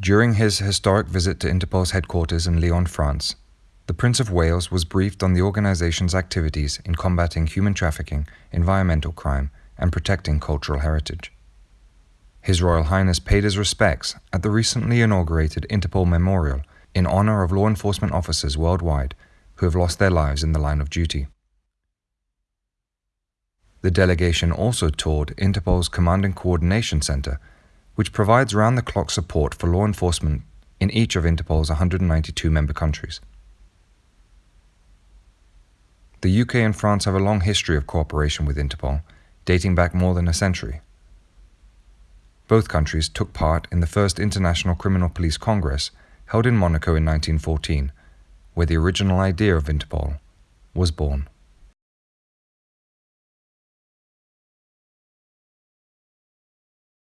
During his historic visit to Interpol's headquarters in Lyon, France, the Prince of Wales was briefed on the organization's activities in combating human trafficking, environmental crime, and protecting cultural heritage. His Royal Highness paid his respects at the recently inaugurated Interpol Memorial in honor of law enforcement officers worldwide who have lost their lives in the line of duty. The delegation also toured Interpol's Command and Coordination Center, which provides round the clock support for law enforcement in each of Interpol's 192 member countries. The UK and France have a long history of cooperation with Interpol, dating back more than a century. Both countries took part in the first International Criminal Police Congress held in Monaco in 1914, where the original idea of Interpol was born.